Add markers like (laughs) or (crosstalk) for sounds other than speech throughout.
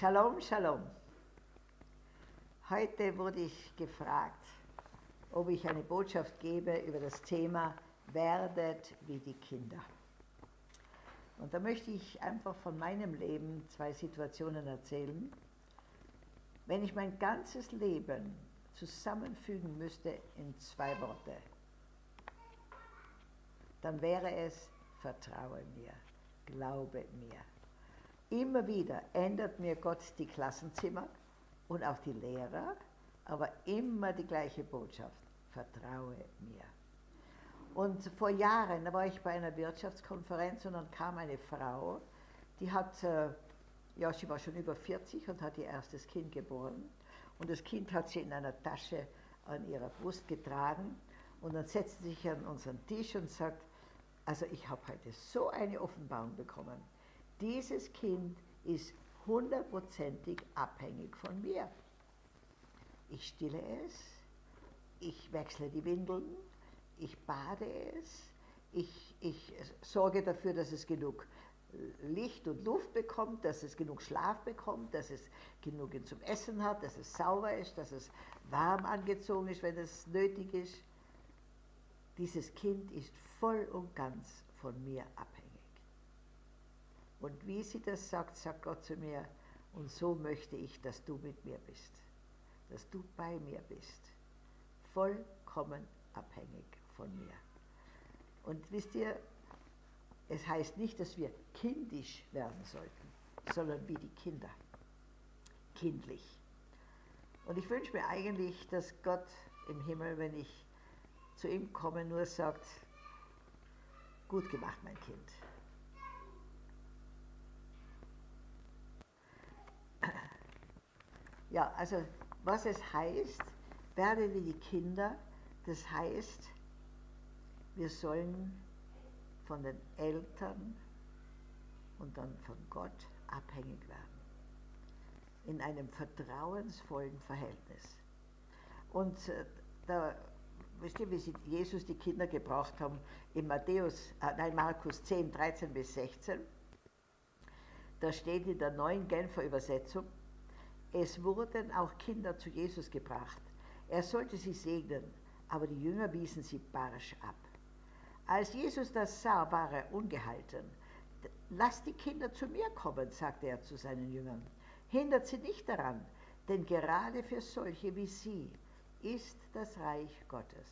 Shalom, Shalom. Heute wurde ich gefragt, ob ich eine Botschaft gebe über das Thema Werdet wie die Kinder. Und da möchte ich einfach von meinem Leben zwei Situationen erzählen. Wenn ich mein ganzes Leben zusammenfügen müsste in zwei Worte, dann wäre es Vertraue mir, glaube mir. Immer wieder ändert mir Gott die Klassenzimmer und auch die Lehrer, aber immer die gleiche Botschaft, vertraue mir. Und vor Jahren, war ich bei einer Wirtschaftskonferenz und dann kam eine Frau, die hat, äh, ja, sie war schon über 40 und hat ihr erstes Kind geboren. Und das Kind hat sie in einer Tasche an ihrer Brust getragen. Und dann setzt sie sich an unseren Tisch und sagt, also ich habe heute so eine Offenbarung bekommen. Dieses Kind ist hundertprozentig abhängig von mir. Ich stille es, ich wechsle die Windeln, ich bade es, ich, ich sorge dafür, dass es genug Licht und Luft bekommt, dass es genug Schlaf bekommt, dass es genug zum Essen hat, dass es sauber ist, dass es warm angezogen ist, wenn es nötig ist. Dieses Kind ist voll und ganz von mir abhängig. Und wie sie das sagt, sagt Gott zu mir, und so möchte ich, dass du mit mir bist, dass du bei mir bist, vollkommen abhängig von mir. Und wisst ihr, es heißt nicht, dass wir kindisch werden sollten, sondern wie die Kinder, kindlich. Und ich wünsche mir eigentlich, dass Gott im Himmel, wenn ich zu ihm komme, nur sagt, gut gemacht, mein Kind. Ja, also was es heißt, werde wie die Kinder, das heißt, wir sollen von den Eltern und dann von Gott abhängig werden. In einem vertrauensvollen Verhältnis. Und äh, da, wisst ihr, wie sie Jesus die Kinder gebraucht haben, in Matthäus, äh, nein, Markus 10, 13 bis 16, da steht in der neuen Genfer Übersetzung, es wurden auch Kinder zu Jesus gebracht. Er sollte sie segnen, aber die Jünger wiesen sie barsch ab. Als Jesus das sah, war er ungehalten. Lasst die Kinder zu mir kommen, sagte er zu seinen Jüngern. Hindert sie nicht daran, denn gerade für solche wie sie ist das Reich Gottes.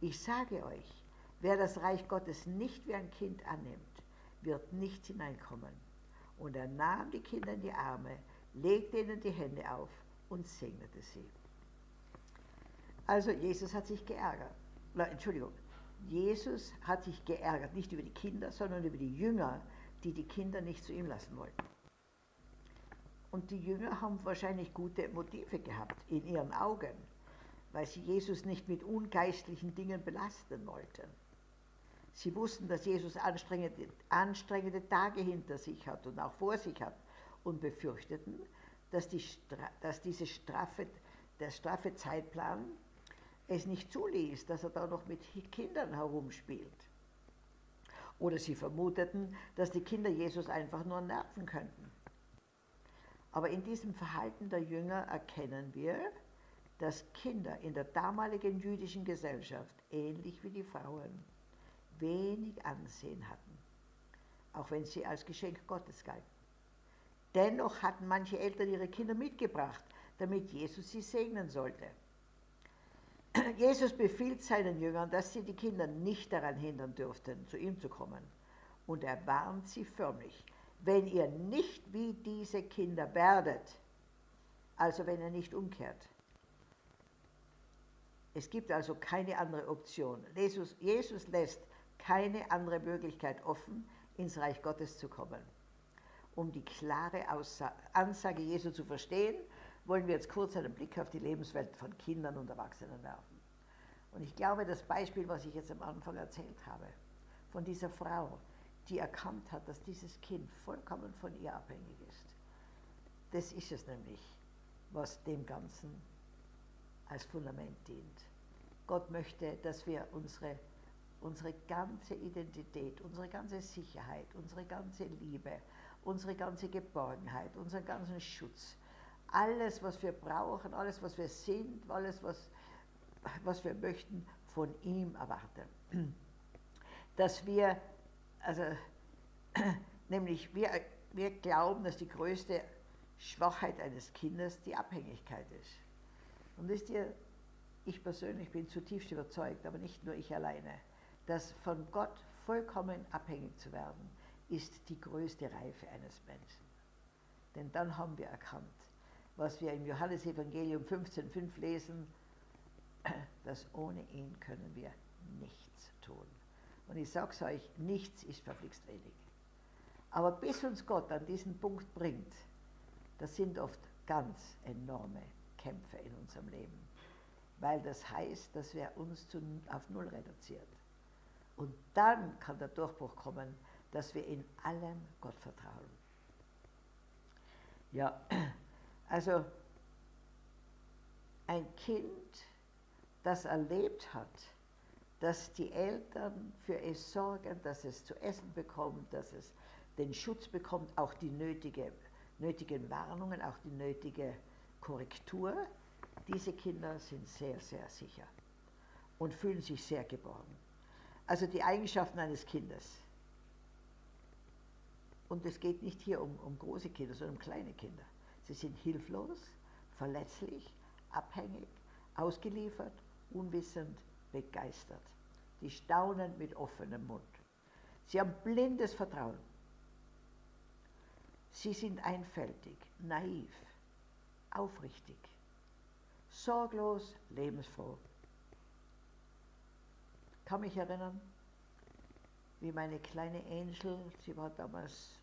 Ich sage euch, wer das Reich Gottes nicht wie ein Kind annimmt, wird nicht hineinkommen. Und er nahm die Kinder in die Arme, legte ihnen die Hände auf und segnete sie. Also Jesus hat sich geärgert. Na, Entschuldigung, Jesus hat sich geärgert, nicht über die Kinder, sondern über die Jünger, die die Kinder nicht zu ihm lassen wollten. Und die Jünger haben wahrscheinlich gute Motive gehabt in ihren Augen, weil sie Jesus nicht mit ungeistlichen Dingen belasten wollten. Sie wussten, dass Jesus anstrengende, anstrengende Tage hinter sich hat und auch vor sich hat und befürchteten, dass, die, dass diese straffe, der straffe Zeitplan es nicht zuließ, dass er da noch mit Kindern herumspielt. Oder sie vermuteten, dass die Kinder Jesus einfach nur nerven könnten. Aber in diesem Verhalten der Jünger erkennen wir, dass Kinder in der damaligen jüdischen Gesellschaft, ähnlich wie die Frauen, wenig Ansehen hatten, auch wenn sie als Geschenk Gottes galten. Dennoch hatten manche Eltern ihre Kinder mitgebracht, damit Jesus sie segnen sollte. (clears throat) Jesus befiehlt seinen Jüngern, dass sie die Kinder nicht daran hindern dürften, zu ihm zu kommen. Und er warnt sie förmlich, wenn ihr nicht wie diese Kinder werdet, also wenn ihr nicht umkehrt. Es gibt also keine andere Option. Jesus, Jesus lässt keine andere Möglichkeit offen, ins Reich Gottes zu kommen. Um die klare Aussage, Ansage Jesu zu verstehen, wollen wir jetzt kurz einen Blick auf die Lebenswelt von Kindern und Erwachsenen werfen. Und ich glaube, das Beispiel, was ich jetzt am Anfang erzählt habe, von dieser Frau, die erkannt hat, dass dieses Kind vollkommen von ihr abhängig ist, das ist es nämlich, was dem Ganzen als Fundament dient. Gott möchte, dass wir unsere, unsere ganze Identität, unsere ganze Sicherheit, unsere ganze Liebe, unsere ganze Geborgenheit, unseren ganzen Schutz, alles, was wir brauchen, alles, was wir sind, alles, was, was wir möchten, von ihm erwarten. Dass wir, also, (clears throat) nämlich wir, wir glauben, dass die größte Schwachheit eines Kindes die Abhängigkeit ist. Und wisst ihr, ich persönlich bin zutiefst überzeugt, aber nicht nur ich alleine, dass von Gott vollkommen abhängig zu werden, ist die größte Reife eines Menschen. Denn dann haben wir erkannt, was wir im Johannesevangelium 15,5 lesen, (clears throat) dass ohne ihn können wir nichts tun. Und ich sage es euch, nichts ist verflixt wenig. Aber bis uns Gott an diesen Punkt bringt, das sind oft ganz enorme Kämpfe in unserem Leben, weil das heißt, dass wir uns zu, auf Null reduziert. Und dann kann der Durchbruch kommen, dass wir in allem Gott vertrauen. Ja, (clears throat) also ein Kind, das erlebt hat, dass die Eltern für es sorgen, dass es zu essen bekommt, dass es den Schutz bekommt, auch die nötige, nötigen Warnungen, auch die nötige Korrektur, diese Kinder sind sehr, sehr sicher und fühlen sich sehr geborgen. Also die Eigenschaften eines Kindes. Und es geht nicht hier um, um große Kinder, sondern um kleine Kinder. Sie sind hilflos, verletzlich, abhängig, ausgeliefert, unwissend, begeistert. Die staunen mit offenem Mund. Sie haben blindes Vertrauen. Sie sind einfältig, naiv, aufrichtig, sorglos, lebensfroh. Kann mich erinnern, wie meine kleine Angel, sie war damals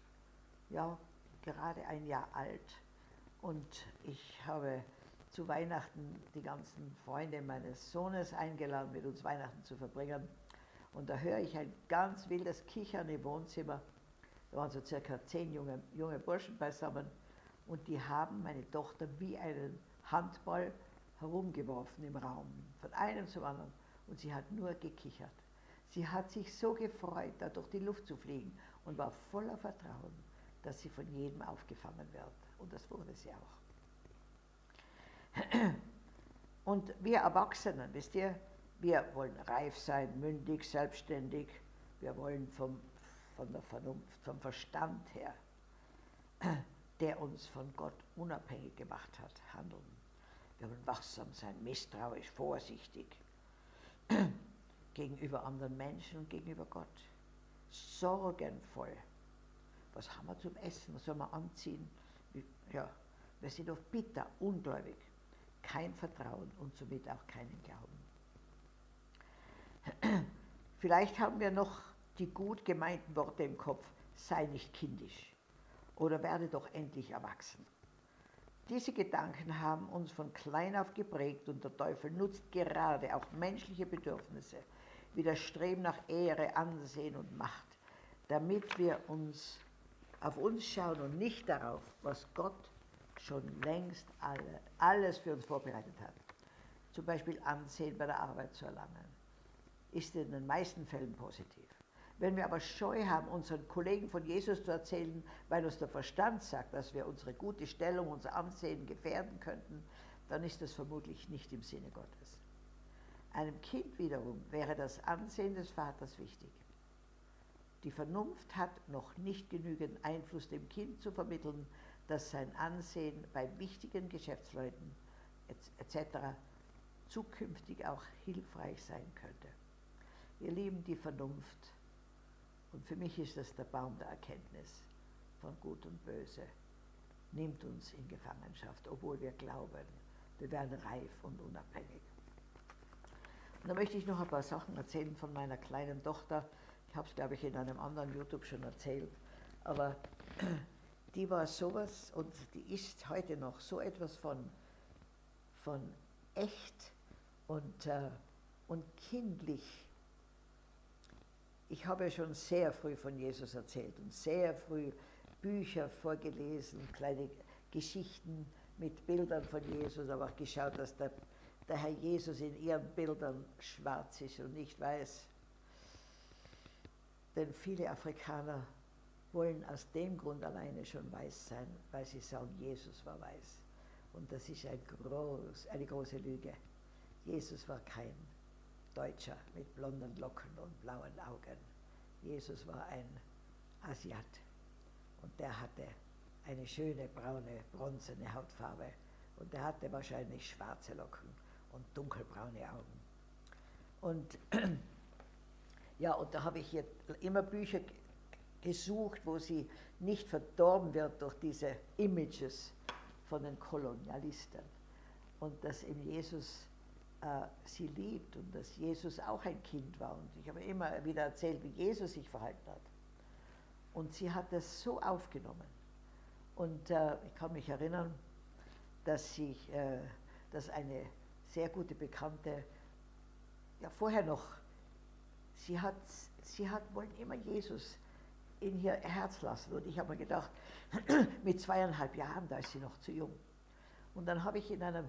ja gerade ein Jahr alt und ich habe zu Weihnachten die ganzen Freunde meines Sohnes eingeladen, mit uns Weihnachten zu verbringen. Und da höre ich ein ganz wildes Kichern im Wohnzimmer. Da waren so circa zehn junge, junge Burschen beisammen und die haben meine Tochter wie einen Handball herumgeworfen im Raum, von einem zum anderen. Und sie hat nur gekichert. Sie hat sich so gefreut, da durch die Luft zu fliegen und war voller Vertrauen, dass sie von jedem aufgefangen wird. Und das wurde sie auch. (clears throat) Und wir Erwachsenen, wisst ihr, wir wollen reif sein, mündig, selbstständig. Wir wollen vom, von der Vernunft, vom Verstand her, (clears throat) der uns von Gott unabhängig gemacht hat, handeln. Wir wollen wachsam sein, misstrauisch, vorsichtig (clears throat) gegenüber anderen Menschen und gegenüber Gott. Sorgenvoll. Was haben wir zum Essen? Was sollen wir anziehen? Ja, wir sind oft bitter, ungläubig kein Vertrauen und somit auch keinen Glauben. (clears throat) Vielleicht haben wir noch die gut gemeinten Worte im Kopf, sei nicht kindisch oder werde doch endlich erwachsen. Diese Gedanken haben uns von klein auf geprägt und der Teufel nutzt gerade auch menschliche Bedürfnisse wie das Streben nach Ehre, Ansehen und Macht, damit wir uns auf uns schauen und nicht darauf, was Gott schon längst alle, alles für uns vorbereitet hat. Zum Beispiel Ansehen bei der Arbeit zu erlangen, ist in den meisten Fällen positiv. Wenn wir aber Scheu haben, unseren Kollegen von Jesus zu erzählen, weil uns der Verstand sagt, dass wir unsere gute Stellung, unser Ansehen gefährden könnten, dann ist das vermutlich nicht im Sinne Gottes. Einem Kind wiederum wäre das Ansehen des Vaters wichtig. Die Vernunft hat noch nicht genügend Einfluss dem Kind zu vermitteln, dass sein Ansehen bei wichtigen Geschäftsleuten etc. zukünftig auch hilfreich sein könnte. Wir lieben die Vernunft und für mich ist das der Baum der Erkenntnis von Gut und Böse. Nimmt uns in Gefangenschaft, obwohl wir glauben, wir werden reif und unabhängig. Und da möchte ich noch ein paar Sachen erzählen von meiner kleinen Tochter. Ich habe es, glaube ich, in einem anderen YouTube schon erzählt. Aber (clears throat) die war sowas und die ist heute noch so etwas von, von echt und, äh, und kindlich. Ich habe ja schon sehr früh von Jesus erzählt und sehr früh Bücher vorgelesen, kleine Geschichten mit Bildern von Jesus, aber auch geschaut, dass der, der Herr Jesus in ihren Bildern schwarz ist und nicht weiß. Denn viele Afrikaner wollen aus dem Grund alleine schon weiß sein, weil sie sagen, Jesus war weiß. Und das ist ein groß, eine große Lüge. Jesus war kein Deutscher mit blonden Locken und blauen Augen. Jesus war ein Asiat und der hatte eine schöne braune, bronzene Hautfarbe und er hatte wahrscheinlich schwarze Locken und dunkelbraune Augen. Und (clears throat) ja, und da habe ich jetzt immer Bücher gesucht, wo sie nicht verdorben wird durch diese Images von den Kolonialisten. Und dass eben Jesus sie liebt und dass Jesus auch ein Kind war. Und ich habe immer wieder erzählt, wie Jesus sich verhalten hat. Und sie hat das so aufgenommen. Und äh, ich kann mich erinnern, dass, ich, äh, dass eine sehr gute Bekannte, ja vorher noch, sie hat, sie hat wollen immer Jesus in ihr Herz lassen. Und ich habe mir gedacht, (clears throat) mit zweieinhalb Jahren, da ist sie noch zu jung. Und dann habe ich in einer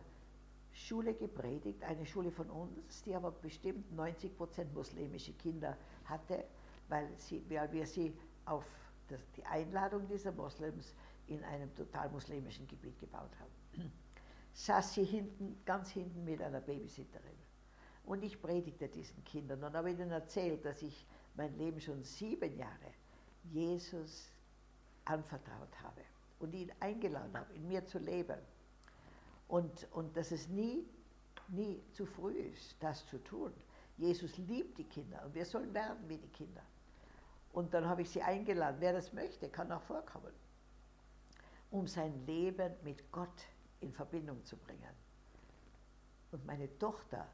Schule gepredigt, eine Schule von uns, die aber bestimmt 90 Prozent muslimische Kinder hatte, weil, sie, weil wir sie auf das, die Einladung dieser Moslems in einem total muslimischen Gebiet gebaut haben. (clears throat) Saß sie hinten, ganz hinten mit einer Babysitterin. Und ich predigte diesen Kindern und habe ihnen erzählt, dass ich mein Leben schon sieben Jahre Jesus anvertraut habe und ihn eingeladen habe, in mir zu leben. Und, und dass es nie, nie zu früh ist, das zu tun. Jesus liebt die Kinder und wir sollen werden wie die Kinder. Und dann habe ich sie eingeladen, wer das möchte, kann auch vorkommen, um sein Leben mit Gott in Verbindung zu bringen. Und meine Tochter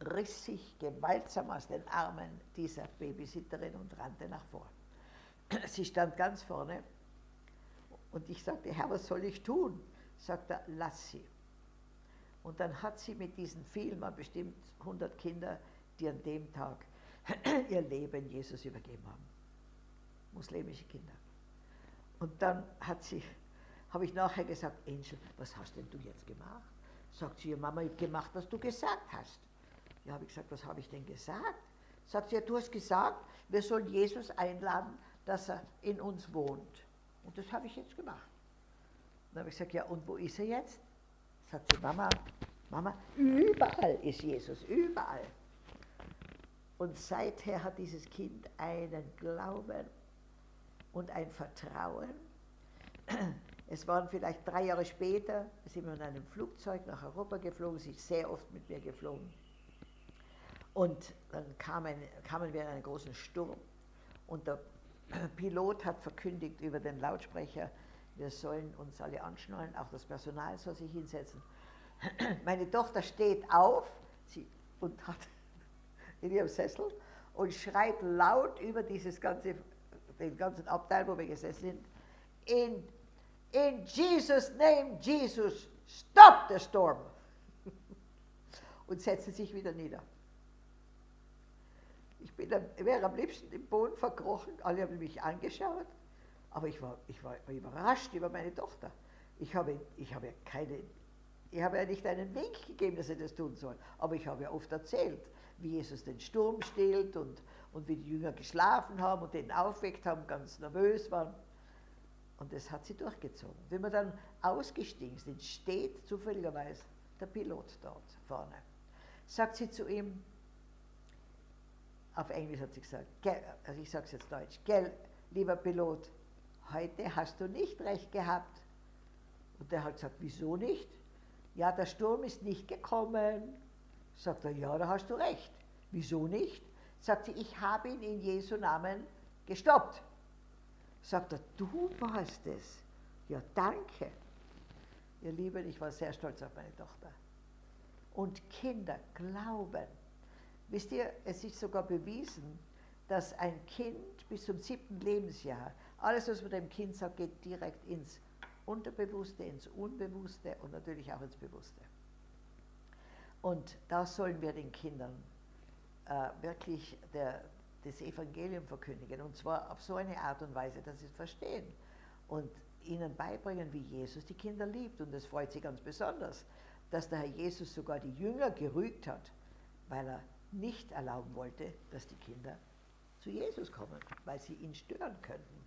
riss sich gewaltsam aus den Armen dieser Babysitterin und rannte nach vorn. (clears throat) Sie stand ganz vorne und ich sagte, Herr, was soll ich tun? Sagt er, lass sie. Und dann hat sie mit diesen vielen, waren bestimmt 100 Kinder, die an dem Tag (clears throat) ihr Leben Jesus übergeben haben. Muslimische Kinder. Und dann hat sie, habe ich nachher gesagt, Angel, was hast denn du jetzt gemacht? Sagt sie, Mama, ich habe gemacht, was du gesagt hast. Ja, habe ich gesagt, was habe ich denn gesagt? Sagt sie, ja, du hast gesagt, wir sollen Jesus einladen dass er in uns wohnt. Und das habe ich jetzt gemacht. Dann habe ich gesagt, ja, und wo ist er jetzt? Sagt sie, Mama, Mama, überall ist Jesus, überall. Und seither hat dieses Kind einen Glauben und ein Vertrauen. Es waren vielleicht drei Jahre später, sind wir in einem Flugzeug nach Europa geflogen, sie ist sehr oft mit mir geflogen. Und dann kamen, kamen wir in einen großen Sturm und der Pilot hat verkündigt über den Lautsprecher, wir sollen uns alle anschnallen, auch das Personal soll sich hinsetzen. (clears throat) Meine Tochter steht auf sie, und hat (laughs) in ihrem Sessel und schreit laut über dieses ganze, den ganzen Abteil, wo wir gesessen sind, in, in Jesus' name, Jesus, stop the storm! (laughs) und setzte sich wieder nieder. Ich bin, wäre am liebsten im Boden verkrochen, alle haben mich angeschaut, aber ich war, ich war überrascht über meine Tochter. Ich habe, ich habe keine, ich habe ja nicht einen Wink gegeben, dass sie das tun soll, aber ich habe ja oft erzählt, wie Jesus den Sturm stillt und, und wie die Jünger geschlafen haben und den aufweckt haben, ganz nervös waren. Und das hat sie durchgezogen. Wenn wir dann ausgestiegen sind, steht zufälligerweise der Pilot dort vorne. Sagt sie zu ihm, auf Englisch hat sie gesagt, also ich sage es jetzt Deutsch, gell, lieber Pilot, heute hast du nicht recht gehabt. Und der hat gesagt, wieso nicht? Ja, der Sturm ist nicht gekommen. Sagt er, ja, da hast du recht. Wieso nicht? Sagt sie, ich habe ihn in Jesu Namen gestoppt. Sagt er, du warst es. Ja, danke. Ihr Lieben, ich war sehr stolz auf meine Tochter. Und Kinder glauben, Wisst ihr, es ist sogar bewiesen, dass ein Kind bis zum siebten Lebensjahr, alles, was man dem Kind sagt, geht direkt ins Unterbewusste, ins Unbewusste und natürlich auch ins Bewusste. Und da sollen wir den Kindern äh, wirklich der, das Evangelium verkündigen. Und zwar auf so eine Art und Weise, dass sie es verstehen. Und ihnen beibringen, wie Jesus die Kinder liebt. Und das freut sie ganz besonders, dass der Herr Jesus sogar die Jünger gerügt hat, weil er nicht erlauben wollte, dass die Kinder zu Jesus kommen, weil sie ihn stören könnten.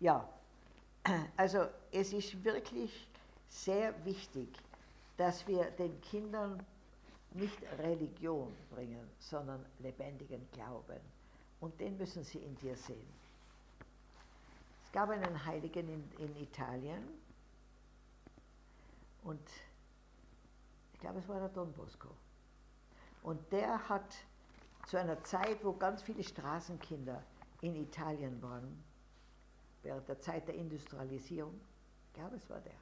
Ja, also es ist wirklich sehr wichtig, dass wir den Kindern nicht Religion bringen, sondern lebendigen Glauben. Und den müssen sie in dir sehen. Es gab einen Heiligen in, in Italien und ich glaube, es war der Don Bosco. Und der hat zu einer Zeit, wo ganz viele Straßenkinder in Italien waren, während der Zeit der Industrialisierung, ich glaube, es war der,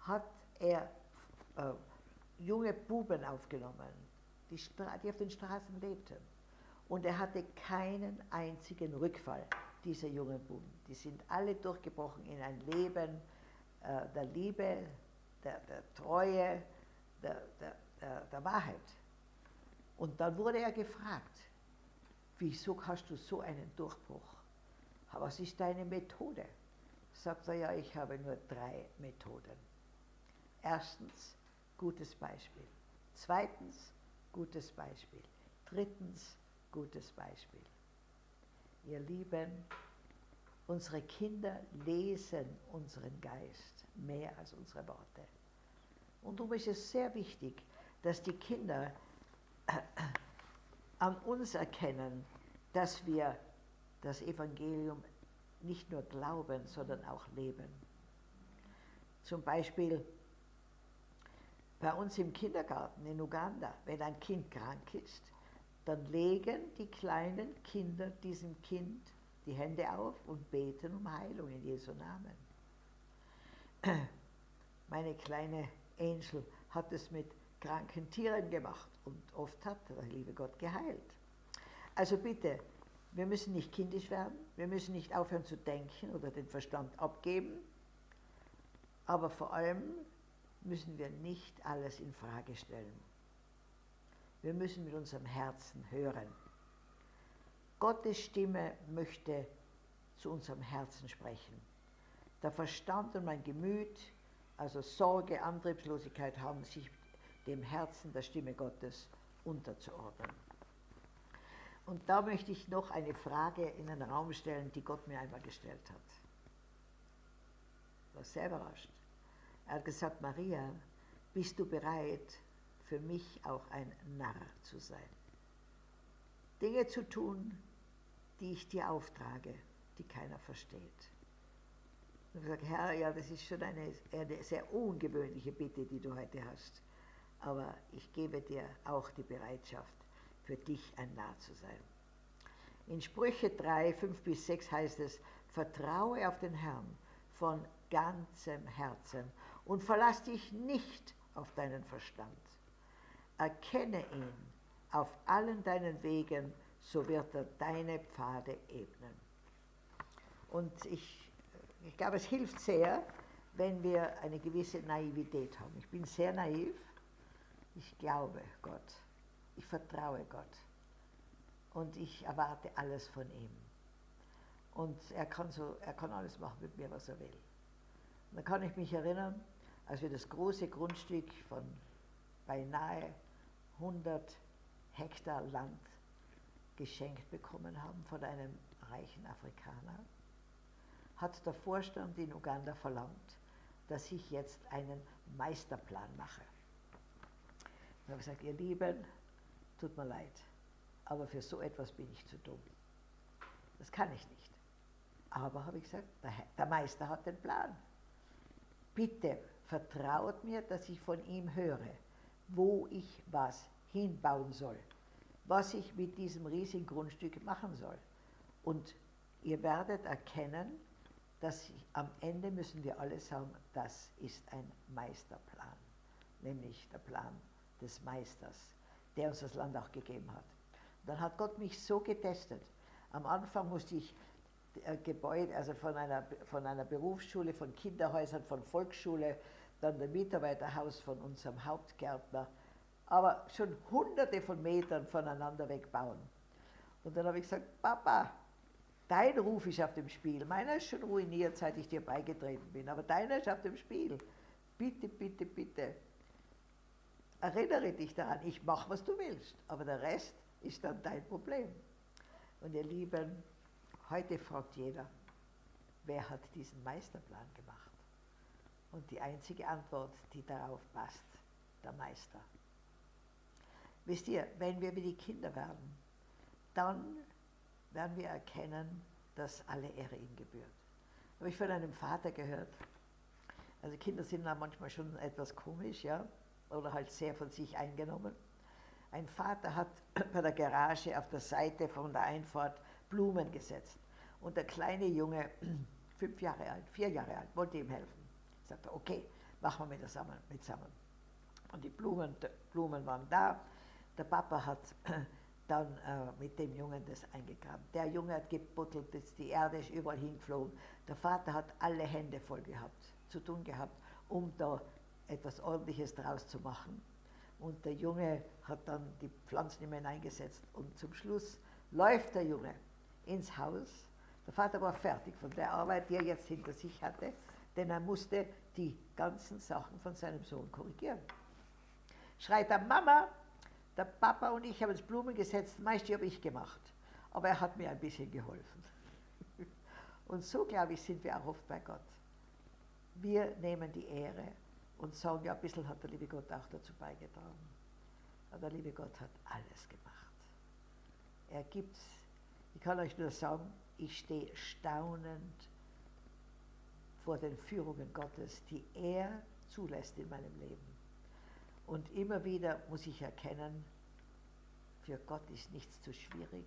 hat er äh, junge Buben aufgenommen, die, die auf den Straßen lebten. Und er hatte keinen einzigen Rückfall, dieser jungen Buben. Die sind alle durchgebrochen in ein Leben äh, der Liebe, der, der Treue, der, der, der Wahrheit. Und dann wurde er gefragt, wieso hast du so einen Durchbruch? Was ist deine Methode? Sagt er, ja, ich habe nur drei Methoden. Erstens, gutes Beispiel. Zweitens, gutes Beispiel. Drittens, gutes Beispiel. Ihr Lieben, unsere Kinder lesen unseren Geist mehr als unsere Worte. Und darum ist es sehr wichtig, dass die Kinder (coughs) an uns erkennen, dass wir das Evangelium nicht nur glauben, sondern auch leben. Zum Beispiel bei uns im Kindergarten in Uganda, wenn ein Kind krank ist, dann legen die kleinen Kinder diesem Kind die Hände auf und beten um Heilung in Jesu Namen. (clears throat) Meine kleine Angel hat es mit kranken Tieren gemacht und oft hat der liebe Gott geheilt. Also bitte, wir müssen nicht kindisch werden, wir müssen nicht aufhören zu denken oder den Verstand abgeben, aber vor allem müssen wir nicht alles in Frage stellen. Wir müssen mit unserem Herzen hören. Gottes Stimme möchte zu unserem Herzen sprechen. Der Verstand und mein Gemüt, also Sorge, Antriebslosigkeit, haben sich dem Herzen der Stimme Gottes unterzuordnen. Und da möchte ich noch eine Frage in den Raum stellen, die Gott mir einmal gestellt hat. Ich war sehr überrascht. Er hat gesagt, Maria, bist du bereit, für mich auch ein Narr zu sein? Dinge zu tun, die ich dir auftrage, die keiner versteht. Und ich sage, Herr, ja, das ist schon eine, eine sehr ungewöhnliche Bitte, die du heute hast aber ich gebe dir auch die Bereitschaft, für dich ein Narr zu sein. In Sprüche 3, 5 bis 6 heißt es, vertraue auf den Herrn von ganzem Herzen und verlass dich nicht auf deinen Verstand. Erkenne ihn auf allen deinen Wegen, so wird er deine Pfade ebnen. Und ich, ich glaube, es hilft sehr, wenn wir eine gewisse Naivität haben. Ich bin sehr naiv ich glaube Gott. Ich vertraue Gott. Und ich erwarte alles von ihm. Und er kann, so, er kann alles machen mit mir, was er will. Und da kann ich mich erinnern, als wir das große Grundstück von beinahe 100 Hektar Land geschenkt bekommen haben von einem reichen Afrikaner, hat der Vorstand in Uganda verlangt, dass ich jetzt einen Meisterplan mache. Ich habe gesagt, ihr Lieben, tut mir leid, aber für so etwas bin ich zu dumm. Das kann ich nicht. Aber habe ich gesagt, der, Meister hat den Plan. Bitte vertraut mir, dass ich von ihm höre, wo ich was hinbauen soll, was ich mit diesem riesigen Grundstück machen soll. Und ihr werdet erkennen, dass ich, am Ende müssen wir alle sagen, das ist ein Meisterplan, nämlich der Plan des Meisters, der uns das Land auch gegeben hat. Dann hat Gott mich so getestet. Am Anfang musste ich äh, Gebäude, also von einer, von einer Berufsschule, von Kinderhäusern, von Volksschule, dann der Mitarbeiterhaus von unserem Hauptgärtner, aber schon hunderte von Metern voneinander wegbauen. Und dann habe ich gesagt, Papa, dein Ruf ist auf dem Spiel. Meiner ist schon ruiniert, seit ich dir beigetreten bin, aber deiner ist auf dem Spiel. Bitte, bitte, bitte, Erinnere dich daran, ich mache, was du willst, aber der Rest ist dann dein Problem. Und ihr Lieben, heute fragt jeder, wer hat diesen Meisterplan gemacht? Und die einzige Antwort, die darauf passt, der Meister. Wisst ihr, wenn wir wie die Kinder werden, dann werden wir erkennen, dass alle Ehre ihm gebührt. Habe ich von einem Vater gehört. Also Kinder sind da manchmal schon etwas komisch, ja, oder halt sehr von sich eingenommen. Ein Vater hat (clears throat) bei der Garage auf der Seite von der Einfahrt Blumen gesetzt. Und der kleine Junge, (clears throat) fünf Jahre alt, vier Jahre alt, wollte ihm helfen. Sagte, okay, machen wir mit zusammen. Mit zusammen. Und die Blumen, Blumen waren da. Der Papa hat (clears throat) dann äh, mit dem Jungen das eingegraben. Der Junge hat gebuttelt, die Erde ist überall hingeflogen. Der Vater hat alle Hände voll gehabt, zu tun gehabt, um da etwas Ordentliches draus zu machen. Und der Junge hat dann die Pflanzen immer hineingesetzt. Und zum Schluss läuft der Junge ins Haus. Der Vater war fertig von der Arbeit, die er jetzt hinter sich hatte, denn er musste die ganzen Sachen von seinem Sohn korrigieren. Schreit er, Mama, der Papa und ich haben uns Blumen gesetzt, meist habe ich gemacht. Aber er hat mir ein bisschen geholfen. (laughs) Und so, glaube ich, sind wir auch oft bei Gott. Wir nehmen die Ehre und sagen, ja, ein bisschen hat der liebe Gott auch dazu beigetragen. Aber der liebe Gott hat alles gemacht. Er gibt, ich kann euch nur sagen, ich stehe staunend vor den Führungen Gottes, die er zulässt in meinem Leben. Und immer wieder muss ich erkennen, für Gott ist nichts zu schwierig.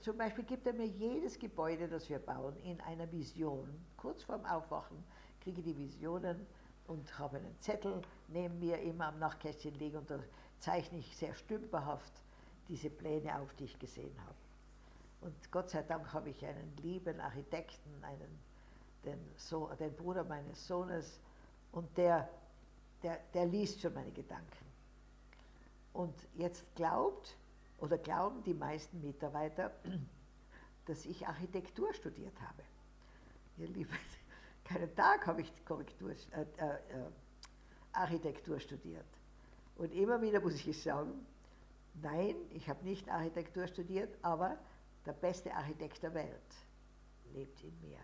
Zum Beispiel gibt er mir jedes Gebäude, das wir bauen, in einer Vision. Kurz vorm Aufwachen kriege ich die Visionen und habe einen Zettel neben mir immer am Nachtkästchen liegen und da zeichne ich sehr stümperhaft diese Pläne auf, die ich gesehen habe. Und Gott sei Dank habe ich einen lieben Architekten, einen, den, so den Bruder meines Sohnes, und der der, der liest schon meine Gedanken. Und jetzt glaubt oder glauben die meisten Mitarbeiter, (clears throat) dass ich Architektur studiert habe. Ihr Lieben, keinen Tag habe ich Korrektur, äh, äh, äh, Architektur studiert. Und immer wieder muss ich sagen, nein, ich habe nicht Architektur studiert, aber der beste Architekt der Welt lebt in mir.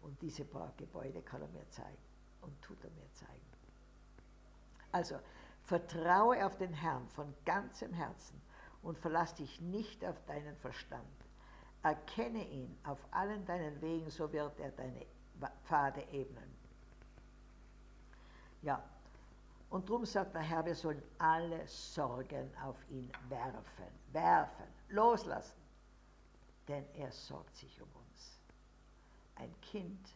Und diese paar Gebäude kann er mir zeigen und tut er mir zeigen. Also, vertraue auf den Herrn von ganzem Herzen und verlass dich nicht auf deinen Verstand. Erkenne ihn auf allen deinen Wegen, so wird er deine Pfade ebnen. Ja, und darum sagt der Herr, wir sollen alle Sorgen auf ihn werfen, werfen, loslassen, denn er sorgt sich um uns. Ein Kind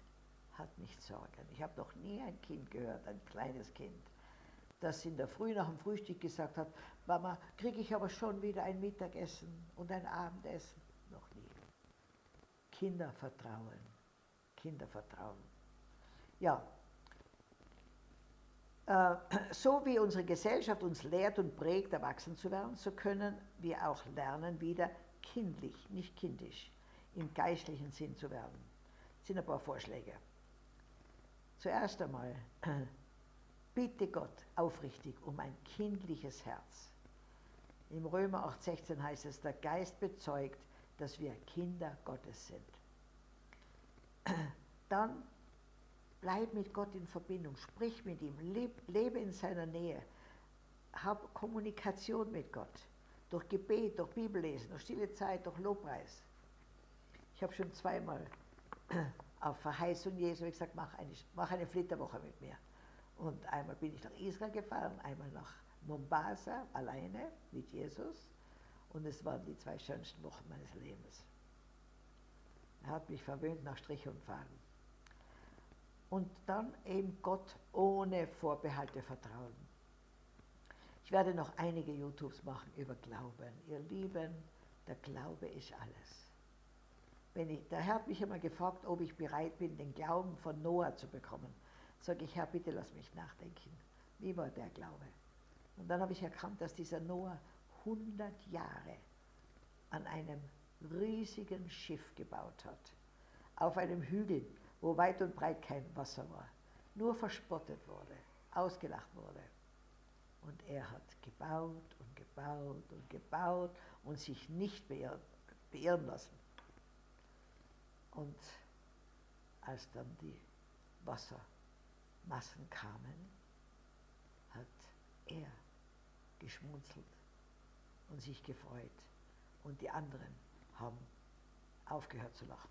hat nicht Sorgen. Ich habe noch nie ein Kind gehört, ein kleines Kind, das in der Früh nach dem Frühstück gesagt hat, Mama, kriege ich aber schon wieder ein Mittagessen und ein Abendessen? Noch nie. Kinder vertrauen. Kinder vertrauen. Ja, äh, so wie unsere Gesellschaft uns lehrt und prägt, erwachsen zu werden, so können wir auch lernen, wieder kindlich, nicht kindisch, im geistlichen Sinn zu werden. Das sind ein paar Vorschläge. Zuerst einmal (clears throat) Bitte Gott aufrichtig um ein kindliches Herz. Im Römer 8,16 heißt es, der Geist bezeugt, dass wir Kinder Gottes sind. Dann bleib mit Gott in Verbindung, sprich mit ihm, lebe in seiner Nähe, hab Kommunikation mit Gott, durch Gebet, durch Bibellesen, durch stille Zeit, durch Lobpreis. Ich habe schon zweimal (clears throat) auf Verheißung Jesu gesagt, mach eine, mach eine Flitterwoche mit mir. Und einmal bin ich nach Israel gefahren, einmal nach Mombasa alleine mit Jesus. Und es waren die zwei schönsten Wochen meines Lebens. Er hat mich verwöhnt nach Strich und Faden. Und dann eben Gott ohne Vorbehalte vertrauen. Ich werde noch einige YouTubes machen über Glauben. Ihr Lieben, der Glaube ist alles. Wenn ich, der Herr hat mich immer gefragt, ob ich bereit bin, den Glauben von Noah zu bekommen sage ich, Herr, bitte lass mich nachdenken. Wie war der Glaube? Und dann habe ich erkannt, dass dieser Noah 100 Jahre an einem riesigen Schiff gebaut hat. Auf einem Hügel, wo weit und breit kein Wasser war. Nur verspottet wurde, ausgelacht wurde. Und er hat gebaut und gebaut und gebaut und sich nicht beirren, lassen. Und als dann die Wassermassen kamen, hat er geschmunzelt und sich gefreut und die anderen haben aufgehört zu lachen.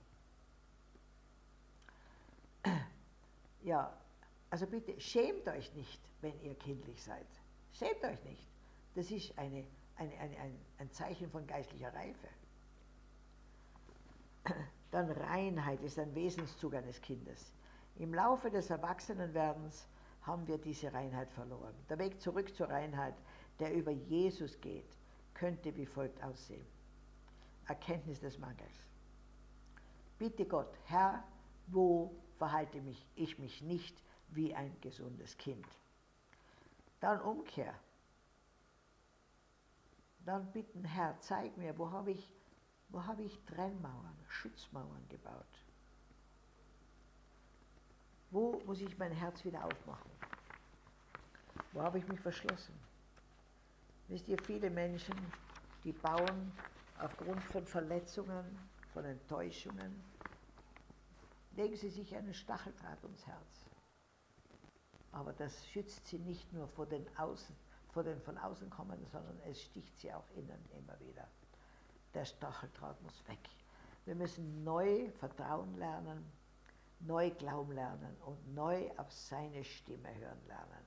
(clears throat) Ja, also bitte schämt euch nicht, wenn ihr kindlich seid. Schämt euch nicht. Das ist eine, eine, eine, ein, ein Zeichen von geistlicher Reife. (clears throat) Dann Reinheit ist ein Wesenszug eines Kindes. Im Laufe des Erwachsenenwerdens haben wir diese Reinheit verloren. Der Weg zurück zur Reinheit, der über Jesus geht, könnte wie folgt aussehen. Erkenntnis des Mangels. Bitte Gott, Herr, wo verhalte mich, ich mich nicht wie ein gesundes Kind? Dann Umkehr. Dann bitten, Herr, zeig mir, wo habe ich, wo habe ich Trennmauern, Schutzmauern gebaut? Wo muss ich mein Herz wieder aufmachen? Wo habe ich mich verschlossen? Wisst ihr, viele Menschen, die bauen aufgrund von Verletzungen, von Enttäuschungen, legen sie sich einen Stacheldraht ums Herz. Aber das schützt sie nicht nur vor den, Außen, vor den von außen kommenden, sondern es sticht sie auch innen immer wieder. Der Stacheldraht muss weg. Wir müssen neu Vertrauen lernen, neu glauben lernen und neu auf seine Stimme hören lernen.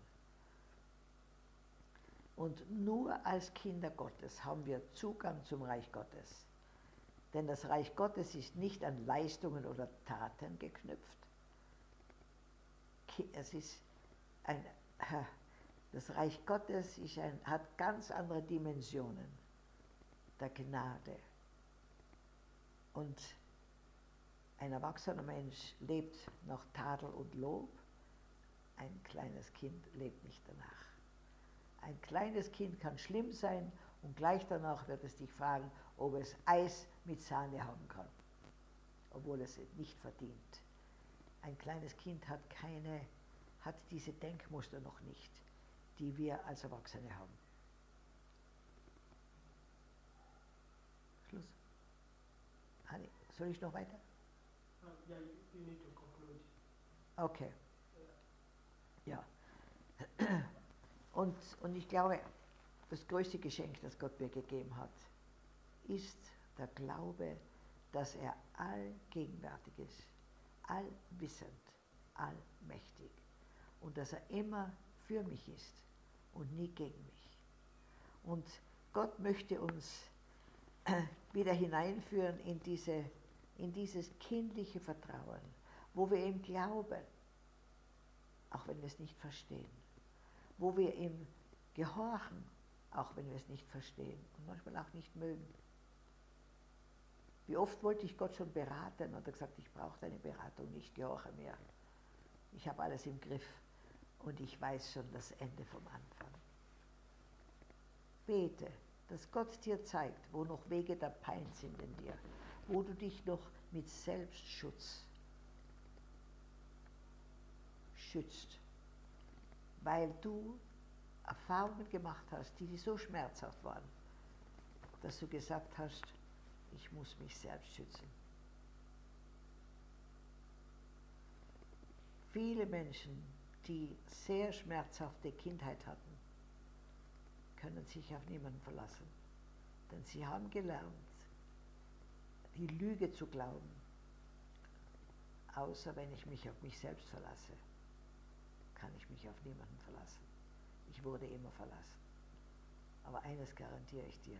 Und nur als Kinder Gottes haben wir Zugang zum Reich Gottes. Denn das Reich Gottes ist nicht an Leistungen oder Taten geknüpft. Es ist ein, (laughs) das Reich Gottes ein, hat ganz andere Dimensionen der Gnade. Und ein erwachsener Mensch lebt nach Tadel und Lob, ein kleines Kind lebt nicht danach. Ein kleines Kind kann schlimm sein und gleich danach wird es dich fragen, ob es Eis mit Sahne haben kann, obwohl es nicht verdient. Ein kleines Kind hat keine, hat diese Denkmuster noch nicht, die wir als Erwachsene haben. Schluss. Anni, soll ich noch weiter? Yeah, you need to conclude. Okay. Ja. (clears throat) Und, und ich glaube, das größte Geschenk, das Gott mir gegeben hat, ist der Glaube, dass er allgegenwärtig ist, allwissend, allmächtig und dass er immer für mich ist und nie gegen mich. Und Gott möchte uns (clears throat) wieder hineinführen in, diese, in dieses kindliche Vertrauen, wo wir ihm glauben, auch wenn wir es nicht verstehen, wo wir ihm gehorchen, auch wenn wir es nicht verstehen und manchmal auch nicht mögen. Wie oft wollte ich Gott schon beraten und er gesagt, ich brauche deine Beratung nicht, gehorche mir. Ich habe alles im Griff und ich weiß schon das Ende vom Anfang. Bete, dass Gott dir zeigt, wo noch Wege der Pein sind in dir, wo du dich noch mit Selbstschutz schützt, weil du Erfahrungen gemacht hast, die so schmerzhaft waren, dass du gesagt hast, ich muss mich selbst schützen. Viele Menschen, die sehr schmerzhafte Kindheit hatten, können sich auf niemanden verlassen. Denn sie haben gelernt, die Lüge zu glauben, außer wenn ich mich auf mich selbst verlasse, kann ich mich auf niemanden verlassen. Ich wurde immer verlassen. Aber eines garantiere ich dir,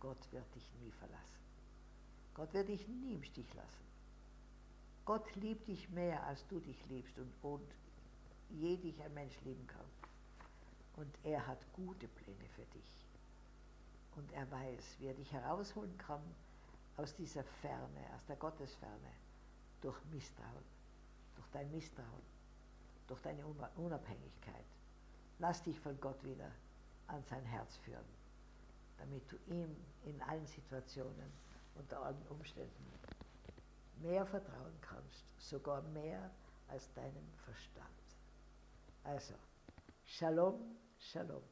Gott wird dich nie verlassen. Gott wird dich nie im Stich lassen. Gott liebt dich mehr, als du dich liebst und, und je dich ein Mensch lieben kann. Und er hat gute Pläne für dich. Und er weiß, wie er dich herausholen kann aus dieser Ferne, aus der Gottesferne, durch Misstrauen, durch dein Misstrauen, durch deine Unabhängigkeit. Lass dich von Gott wieder an sein Herz führen, damit du ihm in allen Situationen unter allen Umständen mehr vertrauen kannst, sogar mehr als deinem Verstand. Also, Shalom, Shalom.